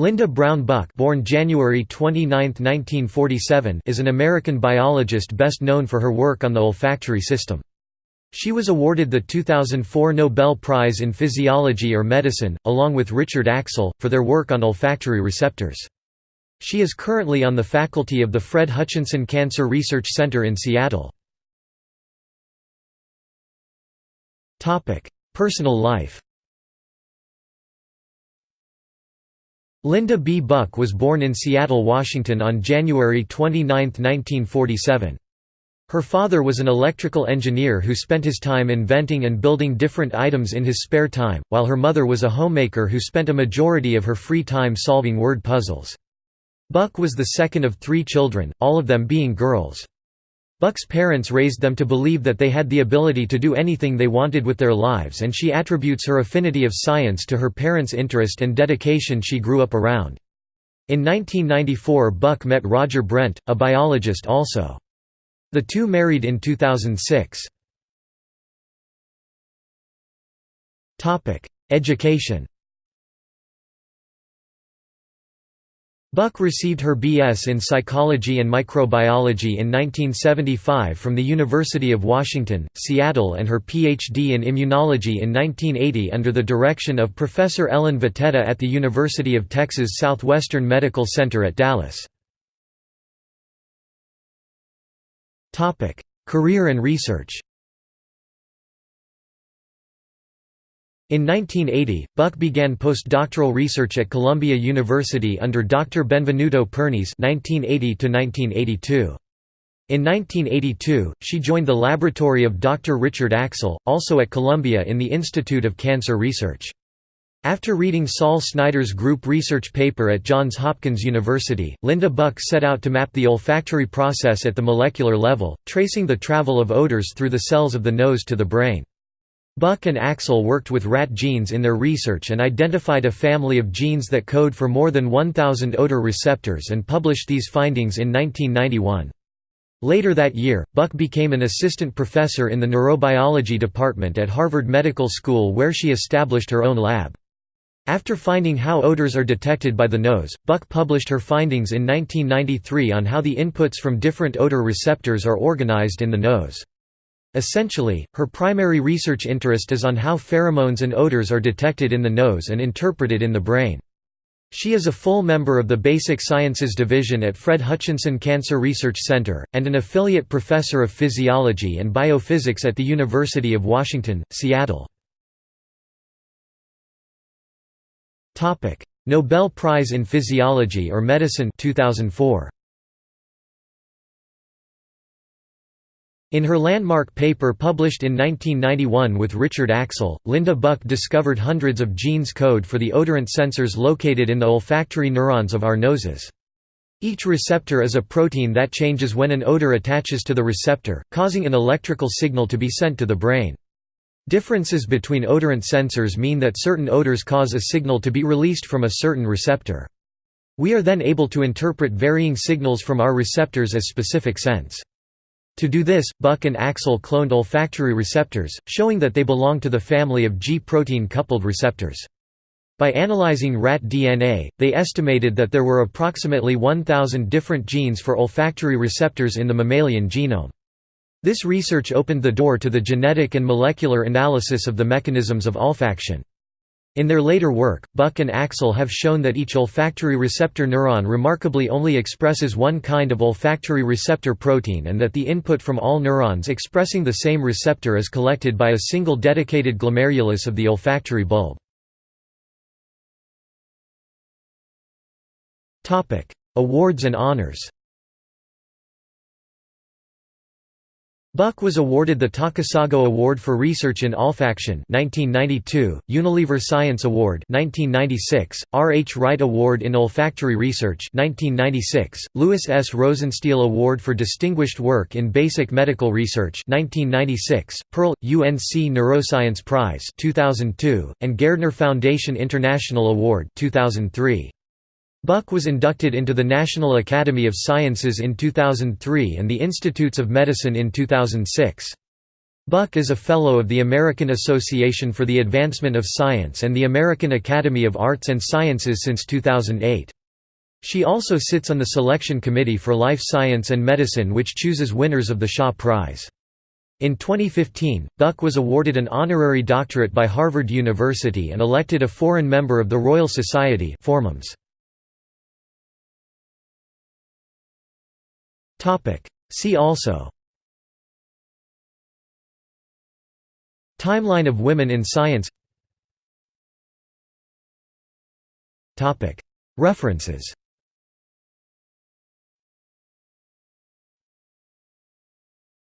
Linda Brown Buck born January 29, 1947, is an American biologist best known for her work on the olfactory system. She was awarded the 2004 Nobel Prize in Physiology or Medicine, along with Richard Axel, for their work on olfactory receptors. She is currently on the faculty of the Fred Hutchinson Cancer Research Center in Seattle. Personal life Linda B. Buck was born in Seattle, Washington on January 29, 1947. Her father was an electrical engineer who spent his time inventing and building different items in his spare time, while her mother was a homemaker who spent a majority of her free time solving word puzzles. Buck was the second of three children, all of them being girls. Buck's parents raised them to believe that they had the ability to do anything they wanted with their lives and she attributes her affinity of science to her parents' interest and dedication she grew up around. In 1994 Buck met Roger Brent, a biologist also. The two married in 2006. Education Buck received her B.S. in Psychology and Microbiology in 1975 from the University of Washington, Seattle and her Ph.D. in Immunology in 1980 under the direction of Professor Ellen Vitetta at the University of Texas Southwestern Medical Center at Dallas. Career and research In 1980, Buck began postdoctoral research at Columbia University under Dr. Benvenuto Pernis (1980–1982). In 1982, she joined the laboratory of Dr. Richard Axel, also at Columbia in the Institute of Cancer Research. After reading Saul Snyder's group research paper at Johns Hopkins University, Linda Buck set out to map the olfactory process at the molecular level, tracing the travel of odors through the cells of the nose to the brain. Buck and Axel worked with rat genes in their research and identified a family of genes that code for more than 1,000 odor receptors and published these findings in 1991. Later that year, Buck became an assistant professor in the neurobiology department at Harvard Medical School where she established her own lab. After finding how odors are detected by the nose, Buck published her findings in 1993 on how the inputs from different odor receptors are organized in the nose. Essentially, her primary research interest is on how pheromones and odors are detected in the nose and interpreted in the brain. She is a full member of the Basic Sciences Division at Fred Hutchinson Cancer Research Center, and an affiliate professor of physiology and biophysics at the University of Washington, Seattle. Nobel Prize in Physiology or Medicine 2004. In her landmark paper published in 1991 with Richard Axel, Linda Buck discovered hundreds of genes code for the odorant sensors located in the olfactory neurons of our noses. Each receptor is a protein that changes when an odor attaches to the receptor, causing an electrical signal to be sent to the brain. Differences between odorant sensors mean that certain odors cause a signal to be released from a certain receptor. We are then able to interpret varying signals from our receptors as specific scents. To do this, Buck and Axel cloned olfactory receptors, showing that they belong to the family of G-protein coupled receptors. By analyzing rat DNA, they estimated that there were approximately 1,000 different genes for olfactory receptors in the mammalian genome. This research opened the door to the genetic and molecular analysis of the mechanisms of olfaction. In their later work, Buck and Axel have shown that each olfactory receptor neuron remarkably only expresses one kind of olfactory receptor protein and that the input from all neurons expressing the same receptor is collected by a single dedicated glomerulus of the olfactory bulb. Awards and honors Buck was awarded the Takasago Award for Research in Olfaction 1992, Unilever Science Award 1996, R. H. Wright Award in Olfactory Research 1996, Louis S. Rosenstiel Award for Distinguished Work in Basic Medical Research 1996, Perl, UNC Neuroscience Prize 2002, and Gairdner Foundation International Award 2003. Buck was inducted into the National Academy of Sciences in 2003 and the Institutes of Medicine in 2006. Buck is a Fellow of the American Association for the Advancement of Science and the American Academy of Arts and Sciences since 2008. She also sits on the selection committee for life science and medicine which chooses winners of the Shaw Prize. In 2015, Buck was awarded an honorary doctorate by Harvard University and elected a foreign member of the Royal Society See also. Timeline of women in science. Topic. References